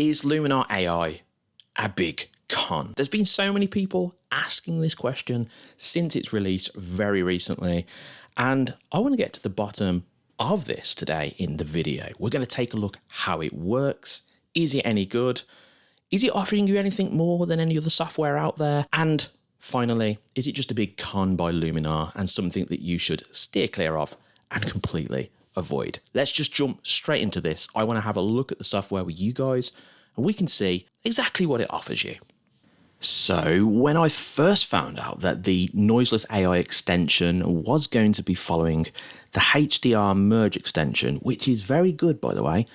Is Luminar AI a big con? There's been so many people asking this question since its release very recently, and I want to get to the bottom of this today in the video. We're going to take a look how it works. Is it any good? Is it offering you anything more than any other software out there? And finally, is it just a big con by Luminar and something that you should steer clear of and completely avoid? Let's just jump straight into this. I want to have a look at the software with you guys and we can see exactly what it offers you. So, when I first found out that the Noiseless AI extension was going to be following the HDR merge extension, which is very good by the way,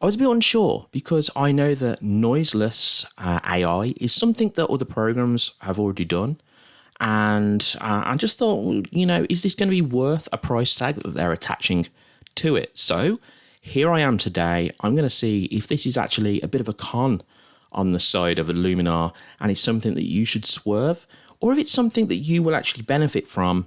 I was a bit unsure because I know that noiseless uh, AI is something that other programs have already done. And uh, I just thought, you know, is this going to be worth a price tag that they're attaching to it? So here I am today. I'm going to see if this is actually a bit of a con on the side of a Luminar and it's something that you should swerve, or if it's something that you will actually benefit from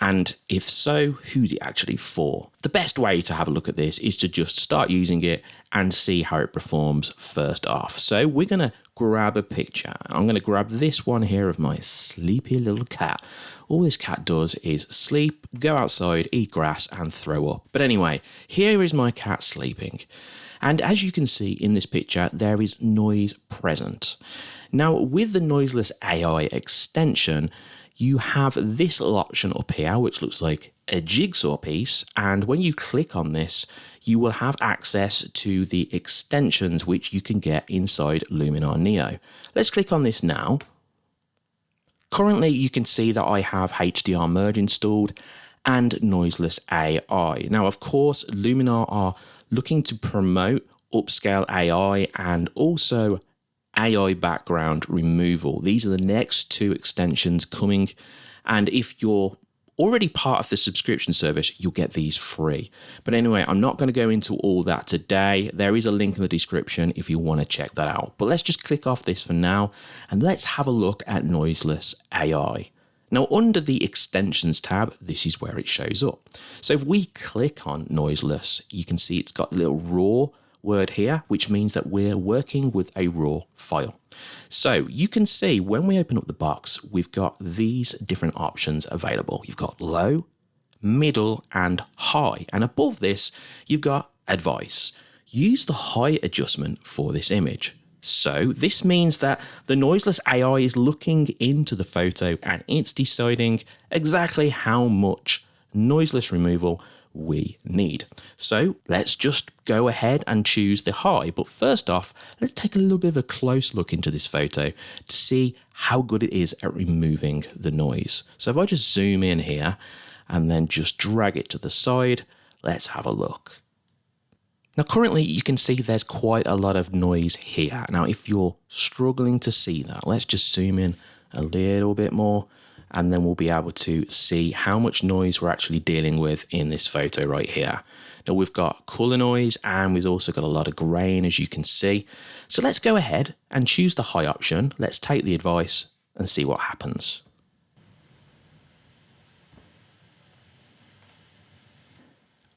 and if so, who's it actually for? The best way to have a look at this is to just start using it and see how it performs first off. So we're going to grab a picture. I'm going to grab this one here of my sleepy little cat. All this cat does is sleep, go outside, eat grass and throw up. But anyway, here is my cat sleeping. And as you can see in this picture, there is noise present. Now, with the Noiseless AI extension, you have this little option up here, which looks like a jigsaw piece. And when you click on this, you will have access to the extensions which you can get inside Luminar Neo. Let's click on this now. Currently, you can see that I have HDR Merge installed and Noiseless AI. Now, of course, Luminar are looking to promote upscale AI and also AI background removal. These are the next two extensions coming. And if you're already part of the subscription service, you'll get these free. But anyway, I'm not going to go into all that today. There is a link in the description if you want to check that out. But let's just click off this for now and let's have a look at Noiseless AI. Now under the extensions tab, this is where it shows up. So if we click on Noiseless, you can see it's got the little raw word here, which means that we're working with a raw file. So you can see when we open up the box, we've got these different options available. You've got low, middle and high. And above this, you've got advice. Use the high adjustment for this image. So this means that the noiseless AI is looking into the photo and it's deciding exactly how much noiseless removal we need. So let's just go ahead and choose the high. But first off, let's take a little bit of a close look into this photo to see how good it is at removing the noise. So if I just zoom in here and then just drag it to the side, let's have a look. Now currently you can see there's quite a lot of noise here. Now if you're struggling to see that, let's just zoom in a little bit more and then we'll be able to see how much noise we're actually dealing with in this photo right here. Now we've got color noise and we've also got a lot of grain as you can see. So let's go ahead and choose the high option. Let's take the advice and see what happens.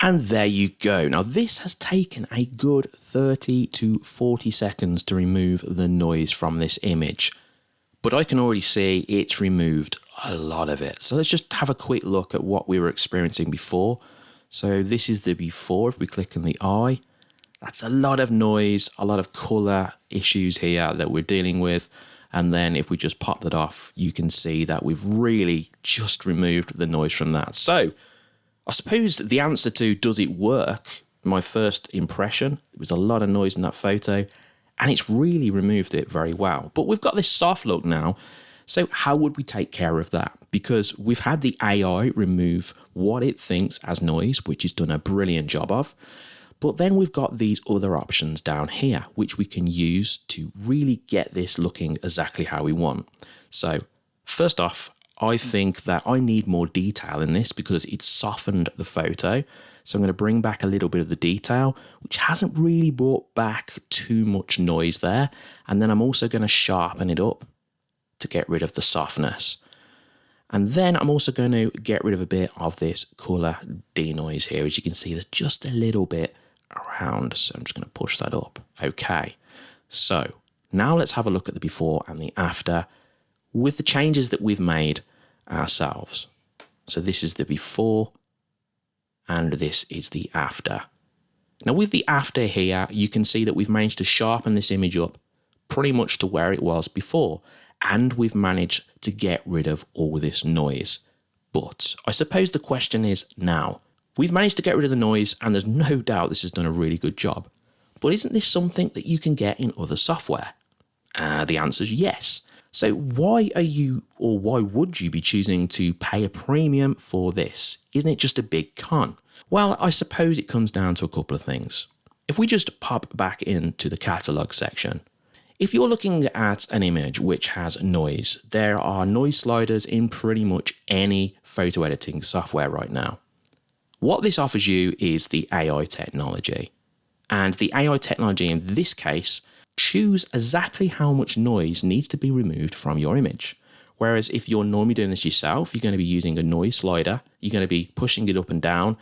And there you go. Now this has taken a good 30 to 40 seconds to remove the noise from this image but I can already see it's removed a lot of it. So let's just have a quick look at what we were experiencing before. So this is the before, if we click on the eye, that's a lot of noise, a lot of color issues here that we're dealing with. And then if we just pop that off, you can see that we've really just removed the noise from that. So I suppose the answer to does it work, my first impression, there was a lot of noise in that photo and it's really removed it very well. But we've got this soft look now. So how would we take care of that? Because we've had the AI remove what it thinks as noise, which it's done a brilliant job of. But then we've got these other options down here, which we can use to really get this looking exactly how we want. So first off, I think that I need more detail in this because it's softened the photo. So I'm going to bring back a little bit of the detail, which hasn't really brought back too much noise there. And then I'm also going to sharpen it up to get rid of the softness. And then I'm also going to get rid of a bit of this colour denoise here. As you can see, there's just a little bit around. So I'm just going to push that up. Okay. So now let's have a look at the before and the after with the changes that we've made ourselves. So this is the before and this is the after. Now with the after here, you can see that we've managed to sharpen this image up pretty much to where it was before. And we've managed to get rid of all this noise. But I suppose the question is now, we've managed to get rid of the noise and there's no doubt this has done a really good job. But isn't this something that you can get in other software? Uh, the answer is yes. So why are you or why would you be choosing to pay a premium for this? Isn't it just a big con? Well, I suppose it comes down to a couple of things. If we just pop back into the catalog section, if you're looking at an image which has noise, there are noise sliders in pretty much any photo editing software right now. What this offers you is the AI technology. And the AI technology in this case choose exactly how much noise needs to be removed from your image. Whereas if you're normally doing this yourself, you're going to be using a noise slider, you're going to be pushing it up and down,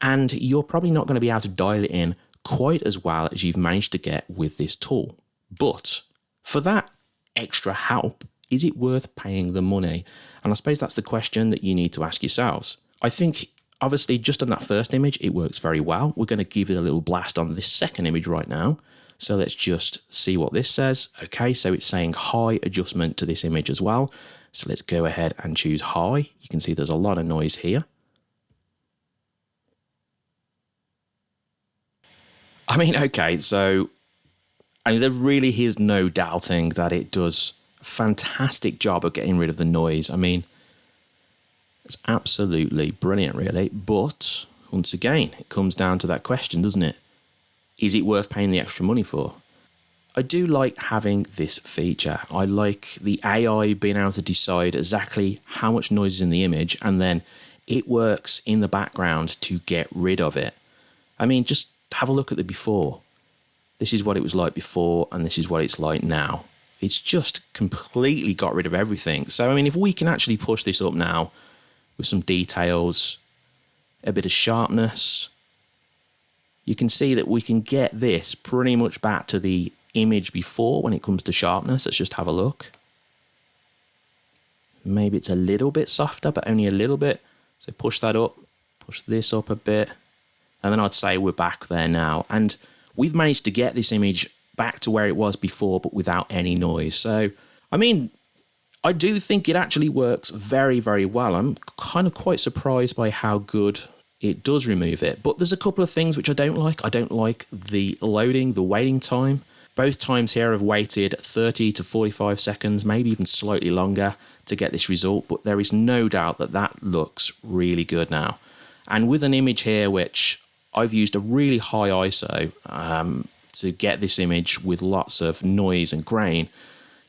and you're probably not going to be able to dial it in quite as well as you've managed to get with this tool. But for that extra help, is it worth paying the money? And I suppose that's the question that you need to ask yourselves. I think obviously just on that first image, it works very well. We're going to give it a little blast on this second image right now. So let's just see what this says. Okay, so it's saying high adjustment to this image as well. So let's go ahead and choose high. You can see there's a lot of noise here. I mean, okay, so I mean, there really is no doubting that it does a fantastic job of getting rid of the noise. I mean, it's absolutely brilliant, really. But once again, it comes down to that question, doesn't it? Is it worth paying the extra money for? I do like having this feature. I like the AI being able to decide exactly how much noise is in the image and then it works in the background to get rid of it. I mean, just have a look at the before. This is what it was like before and this is what it's like now. It's just completely got rid of everything. So, I mean, if we can actually push this up now with some details, a bit of sharpness, you can see that we can get this pretty much back to the image before when it comes to sharpness. Let's just have a look. Maybe it's a little bit softer, but only a little bit. So push that up, push this up a bit. And then I'd say we're back there now. And we've managed to get this image back to where it was before, but without any noise. So, I mean, I do think it actually works very, very well. I'm kind of quite surprised by how good it does remove it. But there's a couple of things which I don't like. I don't like the loading, the waiting time. Both times here I've waited 30 to 45 seconds, maybe even slightly longer to get this result, but there is no doubt that that looks really good now. And with an image here, which I've used a really high ISO um, to get this image with lots of noise and grain,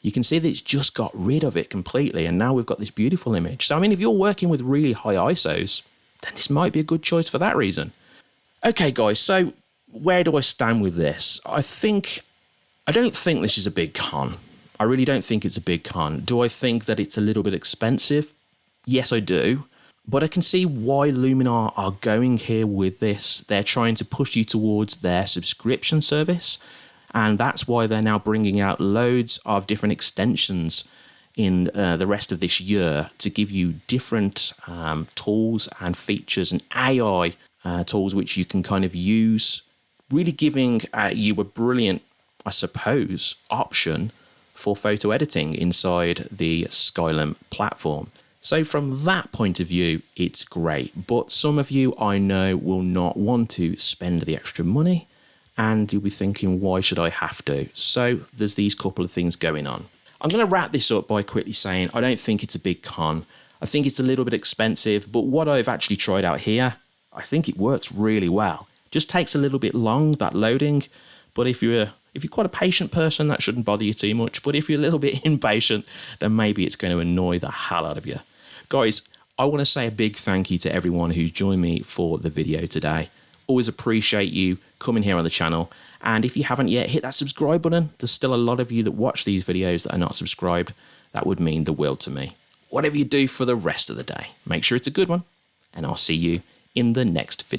you can see that it's just got rid of it completely. And now we've got this beautiful image. So, I mean, if you're working with really high ISOs, then this might be a good choice for that reason. Okay, guys, so where do I stand with this? I think, I don't think this is a big con. I really don't think it's a big con. Do I think that it's a little bit expensive? Yes, I do. But I can see why Luminar are going here with this. They're trying to push you towards their subscription service. And that's why they're now bringing out loads of different extensions in uh, the rest of this year to give you different um, tools and features and AI uh, tools which you can kind of use, really giving uh, you a brilliant, I suppose, option for photo editing inside the Skylum platform. So from that point of view, it's great. But some of you I know will not want to spend the extra money and you'll be thinking, why should I have to? So there's these couple of things going on. I'm going to wrap this up by quickly saying I don't think it's a big con. I think it's a little bit expensive, but what I've actually tried out here, I think it works really well. Just takes a little bit long, that loading, but if you're if you're quite a patient person, that shouldn't bother you too much. But if you're a little bit impatient, then maybe it's going to annoy the hell out of you. Guys, I want to say a big thank you to everyone who joined me for the video today. Always appreciate you coming here on the channel. And if you haven't yet, hit that subscribe button. There's still a lot of you that watch these videos that are not subscribed. That would mean the world to me. Whatever you do for the rest of the day, make sure it's a good one. And I'll see you in the next video.